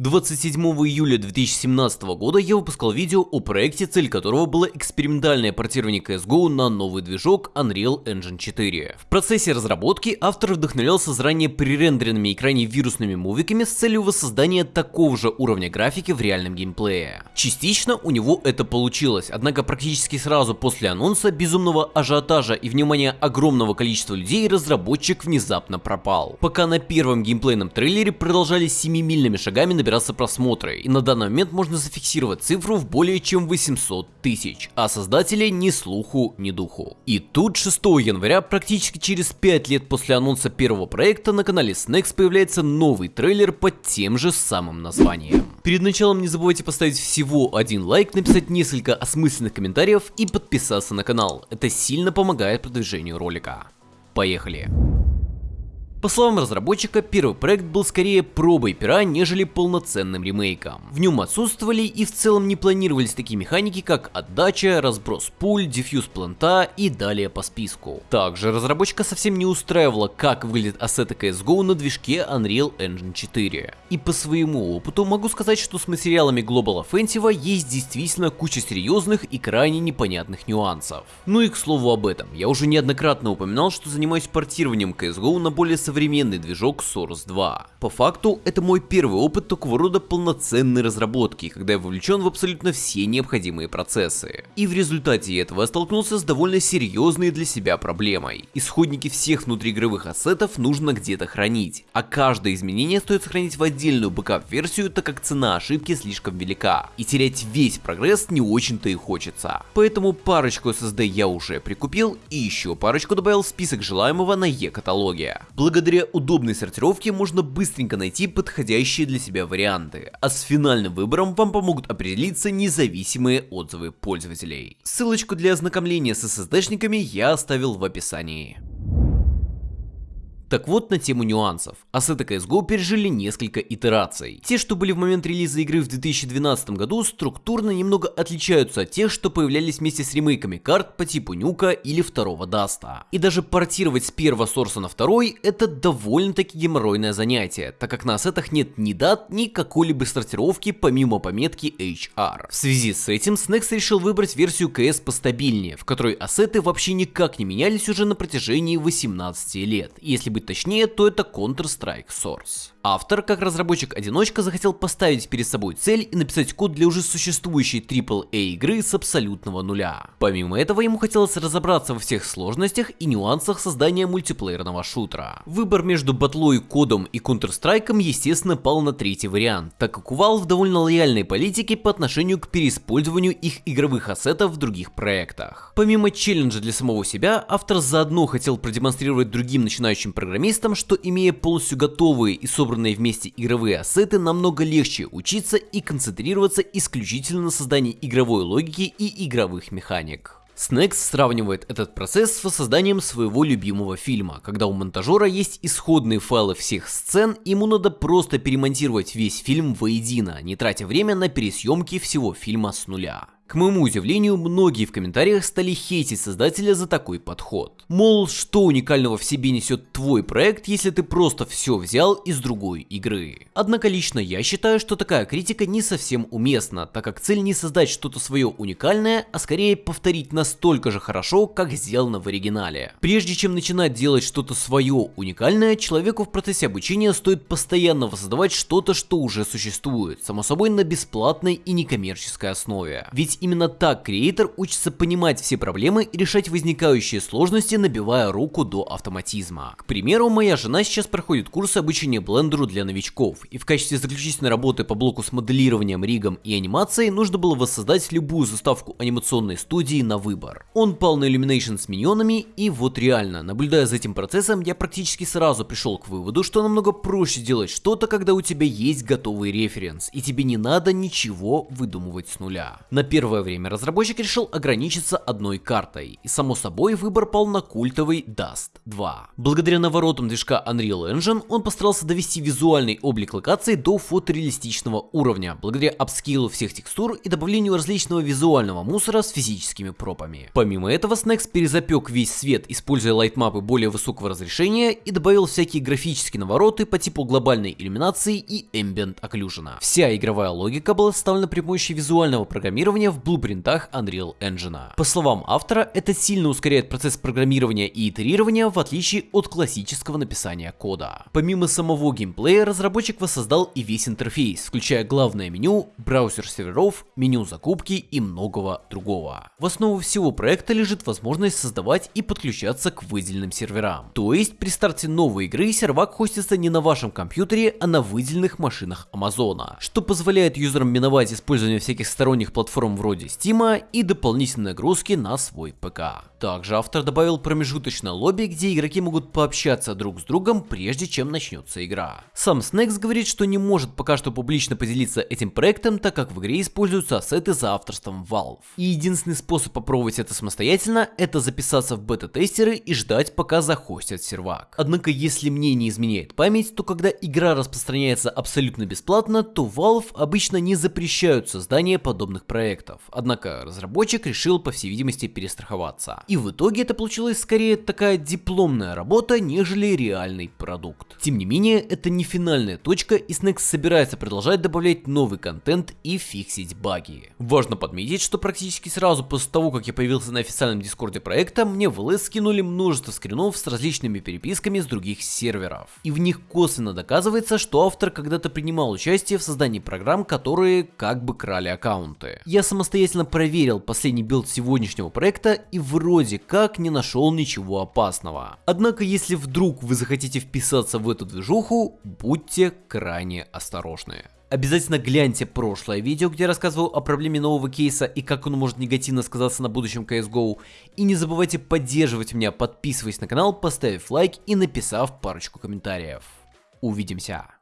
27 июля 2017 года я выпускал видео о проекте, цель которого было экспериментальное портирование CSGO на новый движок Unreal Engine 4. В процессе разработки автор вдохновлялся заранее пререндеренными экране вирусными мувиками с целью воссоздания такого же уровня графики в реальном геймплее. Частично у него это получилось, однако практически сразу после анонса безумного ажиотажа и внимания огромного количества людей разработчик внезапно пропал. Пока на первом геймплейном трейлере продолжали семимильными шагами набирать набираться просмотры, и на данный момент можно зафиксировать цифру в более чем 800 тысяч, а создателей ни слуху, ни духу. И тут 6 января, практически через 5 лет после анонса первого проекта, на канале Snacks появляется новый трейлер под тем же самым названием. Перед началом не забывайте поставить всего один лайк, написать несколько осмысленных комментариев и подписаться на канал. Это сильно помогает продвижению ролика. Поехали! По словам разработчика, первый проект был скорее пробой пера, нежели полноценным ремейком. В нем отсутствовали и в целом не планировались такие механики, как отдача, разброс пуль, дефьюз планта и далее по списку. Также разработчика совсем не устраивало, как выглядит ассеты CSGO на движке Unreal Engine 4. И по своему опыту могу сказать, что с материалами Global Offensive есть действительно куча серьезных и крайне непонятных нюансов. Ну и к слову об этом, я уже неоднократно упоминал, что занимаюсь портированием CSGO на более современный движок Source 2. По факту, это мой первый опыт такого рода полноценной разработки, когда я вовлечен в абсолютно все необходимые процессы. И в результате этого я столкнулся с довольно серьезной для себя проблемой. Исходники всех внутриигровых ассетов нужно где-то хранить, а каждое изменение стоит сохранить в отдельную бэкап-версию, так как цена ошибки слишком велика, и терять весь прогресс не очень-то и хочется. Поэтому парочку SSD я уже прикупил, и еще парочку добавил в список желаемого на E-каталоге. Благодаря Благодаря удобной сортировке можно быстренько найти подходящие для себя варианты, а с финальным выбором вам помогут определиться независимые отзывы пользователей. Ссылочку для ознакомления с SSD-шниками я оставил в описании. Так вот на тему нюансов. Ассеты CSGO пережили несколько итераций. Те, что были в момент релиза игры в 2012 году, структурно немного отличаются от тех, что появлялись вместе с ремейками карт по типу Нюка или второго Даста. И даже портировать с первого сорса на второй это довольно-таки геморройное занятие, так как на ассетах нет ни дат, ни какой-либо сортировки помимо пометки HR. В связи с этим Snacks решил выбрать версию CS постабильнее, в которой ассеты вообще никак не менялись уже на протяжении 18 лет, если бы быть точнее, то это Counter-Strike Source. Автор, как разработчик-одиночка, захотел поставить перед собой цель и написать код для уже существующей AAA игры с абсолютного нуля. Помимо этого, ему хотелось разобраться во всех сложностях и нюансах создания мультиплеерного шутера. Выбор между батлой, кодом и Counter-Strike, естественно, пал на третий вариант, так как у Valve довольно лояльной политики по отношению к переиспользованию их игровых ассетов в других проектах. Помимо челленджа для самого себя, автор заодно хотел продемонстрировать другим начинающим программистам, что имея полностью готовые и собранные вместе игровые ассеты намного легче учиться и концентрироваться исключительно на создании игровой логики и игровых механик. Snacks сравнивает этот процесс с созданием своего любимого фильма, когда у монтажера есть исходные файлы всех сцен, ему надо просто перемонтировать весь фильм воедино, не тратя время на пересъемки всего фильма с нуля. К моему удивлению, многие в комментариях стали хейтить создателя за такой подход. Мол, что уникального в себе несет твой проект, если ты просто все взял из другой игры. Однако лично я считаю, что такая критика не совсем уместна, так как цель не создать что-то свое уникальное, а скорее повторить настолько же хорошо, как сделано в оригинале. Прежде чем начинать делать что-то свое уникальное, человеку в процессе обучения стоит постоянно воссоздавать что-то, что уже существует, само собой на бесплатной и некоммерческой основе. Ведь именно так креатор учится понимать все проблемы и решать возникающие сложности, набивая руку до автоматизма. К примеру, моя жена сейчас проходит курс обучения блендеру для новичков, и в качестве заключительной работы по блоку с моделированием, ригом и анимацией нужно было воссоздать любую заставку анимационной студии на выбор. Он пал на Illumination с миньонами, и вот реально, наблюдая за этим процессом, я практически сразу пришел к выводу, что намного проще делать что-то, когда у тебя есть готовый референс, и тебе не надо ничего выдумывать с нуля. На первом первое время разработчик решил ограничиться одной картой, и само собой выбор пал на культовый Dust 2. Благодаря наворотам движка Unreal Engine он постарался довести визуальный облик локаций до фотореалистичного уровня, благодаря апскейлу всех текстур и добавлению различного визуального мусора с физическими пропами. Помимо этого, Snacks перезапек весь свет, используя лайтмапы более высокого разрешения и добавил всякие графические навороты по типу глобальной иллюминации и ambient occlusion. Вся игровая логика была составлена при помощи визуального программирования в блупринтах Unreal Engine. По словам автора, это сильно ускоряет процесс программирования и итерирования в отличие от классического написания кода. Помимо самого геймплея, разработчик воссоздал и весь интерфейс, включая главное меню, браузер серверов, меню закупки и многого другого. В основу всего проекта лежит возможность создавать и подключаться к выделенным серверам. То есть при старте новой игры сервак хостится не на вашем компьютере, а на выделенных машинах Амазона, что позволяет юзерам миновать использование всяких сторонних платформ вроде Steam и дополнительные нагрузки на свой ПК. Также автор добавил промежуточное лобби, где игроки могут пообщаться друг с другом, прежде чем начнется игра. Сам Snacks говорит, что не может пока что публично поделиться этим проектом, так как в игре используются ассеты за авторством Valve. И единственный способ попробовать это самостоятельно, это записаться в бета-тестеры и ждать, пока захостят сервак. Однако, если мне не изменяет память, то когда игра распространяется абсолютно бесплатно, то Valve обычно не запрещают создание подобных проектов. Однако разработчик решил, по всей видимости, перестраховаться. И в итоге это получилась скорее такая дипломная работа, нежели реальный продукт. Тем не менее, это не финальная точка и Snacks собирается продолжать добавлять новый контент и фиксить баги. Важно подметить, что практически сразу после того, как я появился на официальном дискорде проекта, мне в LS скинули множество скринов с различными переписками с других серверов. И в них косвенно доказывается, что автор когда-то принимал участие в создании программ, которые как бы крали аккаунты. Я самостоятельно проверил последний билд сегодняшнего проекта и вроде как не нашел ничего опасного. Однако, если вдруг вы захотите вписаться в эту движуху, будьте крайне осторожны. Обязательно гляньте прошлое видео, где я рассказывал о проблеме нового кейса и как он может негативно сказаться на будущем CSGO. И не забывайте поддерживать меня, подписываясь на канал, поставив лайк и написав парочку комментариев. Увидимся.